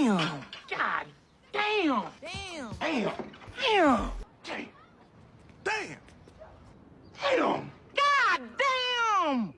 Damn. God damn. Damn. Damn. Damn. Damn. Damn. Damn. God damn.